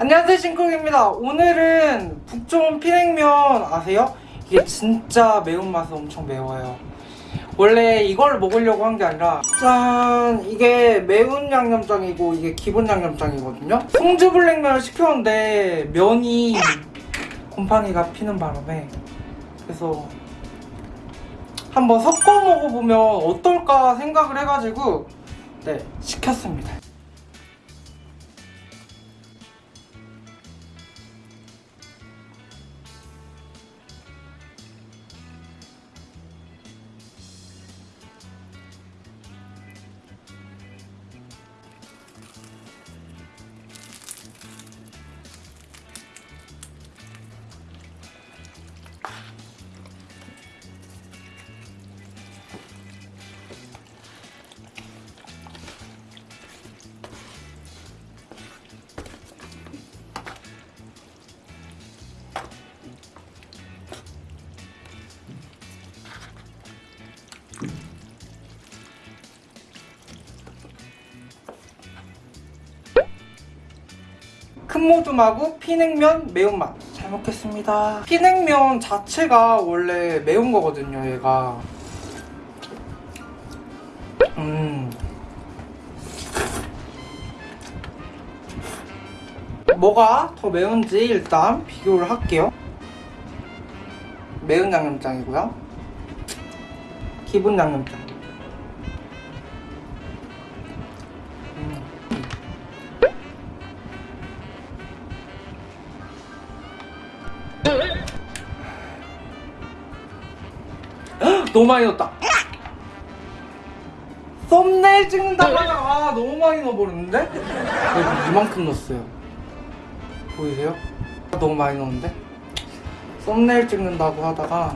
안녕하세요 싱콩입니다. 오늘은 북촌 피냉면 아세요? 이게 진짜 매운맛이 엄청 매워요. 원래 이걸 먹으려고 한 게 아니라 짠 이게 매운 양념장이고 이게 기본 양념장이거든요. 송주블랙면을 시켰는데 면이 곰팡이가 피는 바람에 그래서 한번 섞어 먹어보면 어떨까 생각을 해가지고 네 시켰습니다 큰 모둠하고 피냉면 매운맛. 잘 먹겠습니다. 피냉면 자체가 원래 매운 거거든요 얘가. 음. 뭐가 더 매운지 일단 비교를 할게요. 매운 양념장이고요. 기본 양념장 너무 많이 넣었다. 썸네일 찍는다고 하다가 너무 많이 넣어버렸는데? 여기 이만큼 넣었어요. 보이세요? 너무 많이 넣었는데? 썸네일 찍는다고 하다가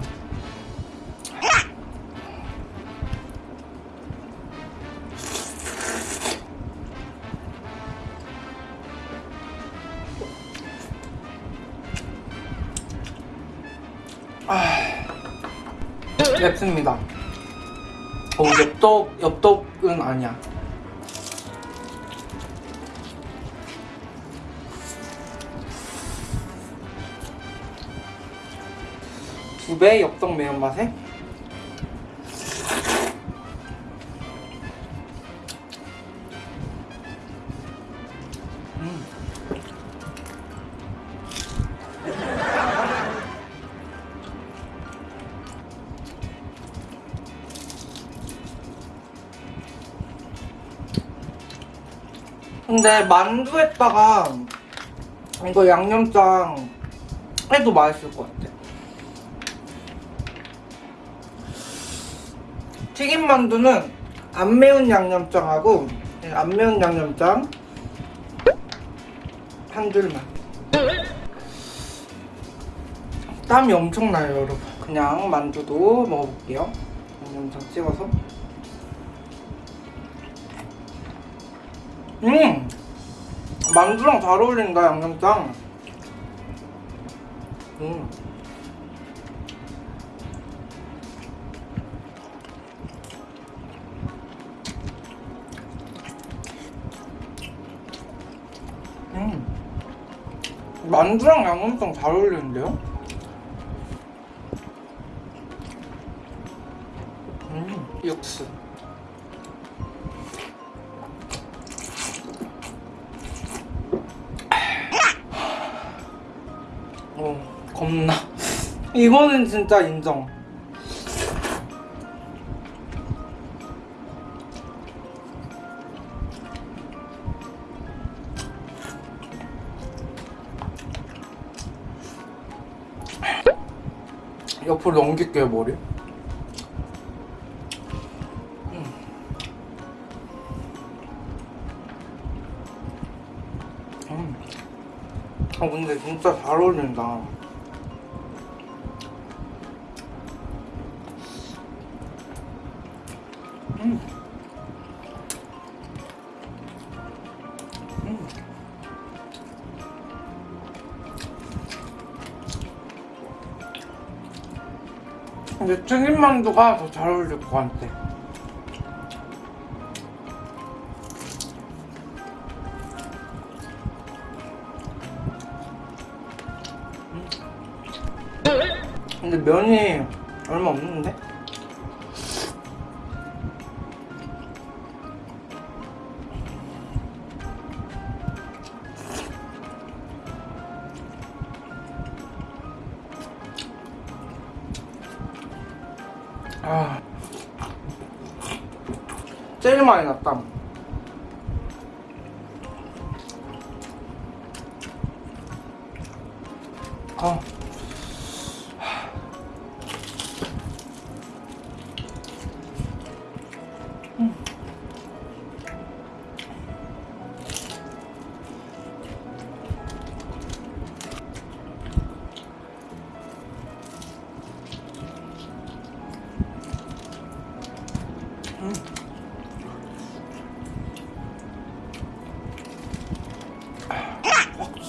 맵습니다. 어, 엽떡, 엽떡은 아니야. 두 배 엽떡 매운맛에 근데 만두에다가 이거 양념장 해도 맛있을 것 같아. 튀김 만두는 안 매운 양념장하고 안 매운 양념장 한 줄만. 땀이 엄청 나요, 여러분. 그냥 만두도 먹어볼게요. 양념장 찍어서. 음! 만두랑 잘 어울린다, 양념장. 음. 음. 만두랑 양념장 잘 어울리는데요? 겁나. 이거는 진짜 인정. 옆으로 넘길게요, 머리. 음. 음. 아 근데 진짜 잘 어울린다. 근데 튀김만두가 더 잘 어울릴 것 같아 근데 면이 얼마 없는데? 제일 많이 났다 아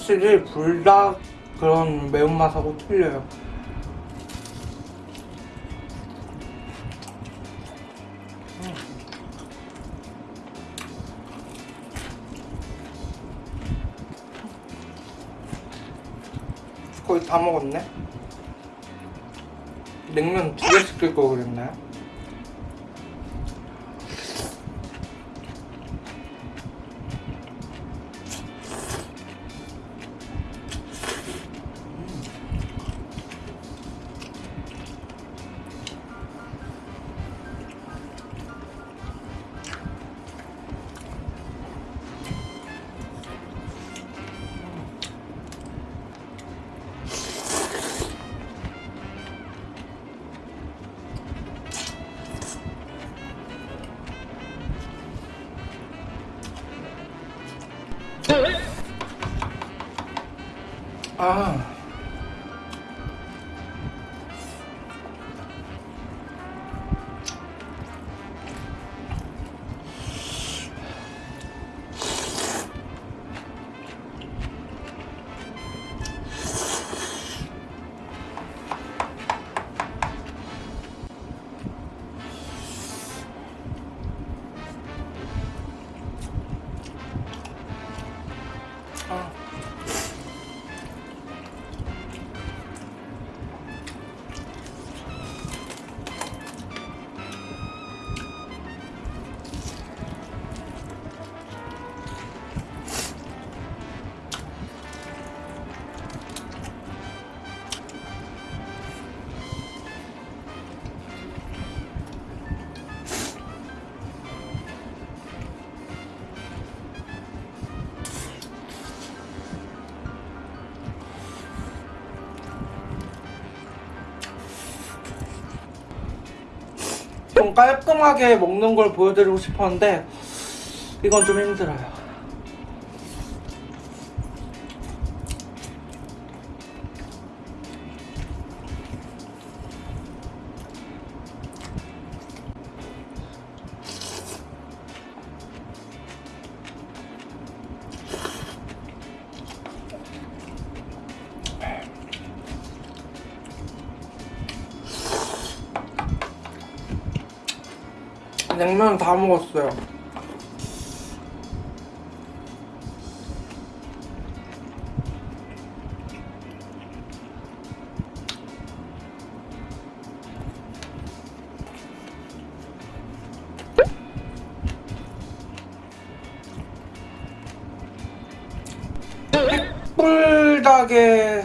확실히 불닭 그런 매운맛하고 틀려요. 음. 거의 다 먹었네. 냉면 두개 시킬 거 그랬나요? 아. 좀 깔끔하게 먹는 걸 보여드리고 싶었는데 이건 좀 힘들어요. 냉면 다 먹었어요. 뿔닭의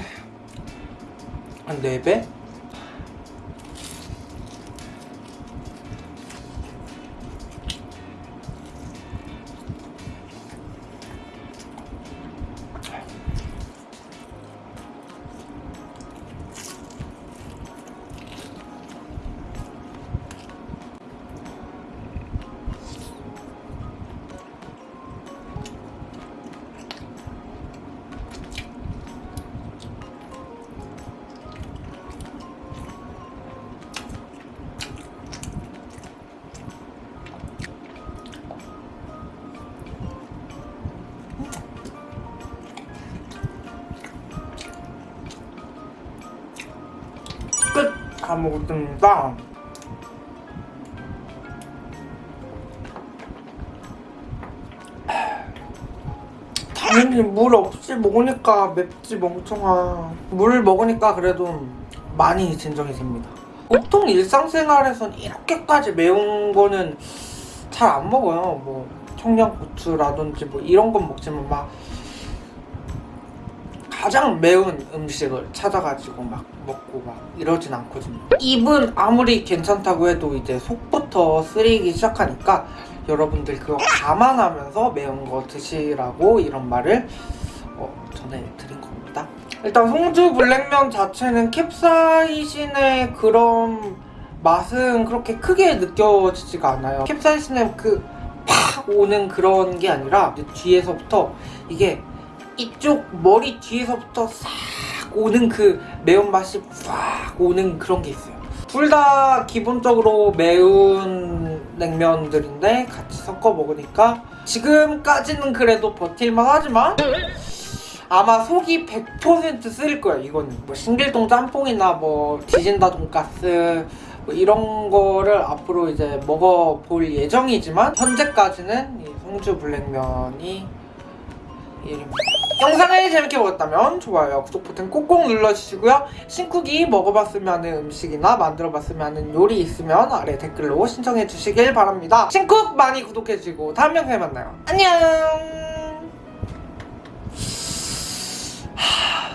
한 4배? 다 먹었습니다. 당연히 물 없이 먹으니까 맵지 멍청아. 물 먹으니까 그래도 많이 진정이 됩니다. 보통 일상생활에선 이렇게까지 매운 거는 잘 안 먹어요. 뭐 청양고추라든지 뭐 이런 건 먹지만 막 가장 매운 음식을 찾아가지고 막 먹고 막 이러진 않거든요. 입은 아무리 괜찮다고 해도 이제 속부터 쓰리기 시작하니까 여러분들 그거 감안하면서 매운 거 드시라고 이런 말을 어, 전해드린 겁니다. 일단 송주 블랙면 자체는 캡사이신의 그런 맛은 그렇게 크게 느껴지지가 않아요. 캡사이신의 그 팍 오는 그런 게 아니라 뒤에서부터 이게 이쪽 머리 뒤에서부터 싹 오는 그 매운맛이 팍 오는 그런 게 있어요. 둘 다 기본적으로 매운 냉면들인데 같이 섞어 먹으니까 지금까지는 그래도 버틸만 하지만 아마 속이 100% 쓰릴 거야 이거는 뭐 신길동 짬뽕이나 뭐 디진다 돈가스 뭐 이런 거를 앞으로 이제 먹어볼 예정이지만 현재까지는 이 송주 블랙면이 이름 영상을 재밌게 보셨다면 좋아요, 구독 버튼 꼭꼭 눌러주시고요. 신쿡이 먹어봤으면 하는 음식이나 만들어봤으면 하는 요리 있으면 아래 댓글로 신청해 주시길 바랍니다. 신쿡 많이 구독해주시고 다음 영상에 만나요. 안녕! 하...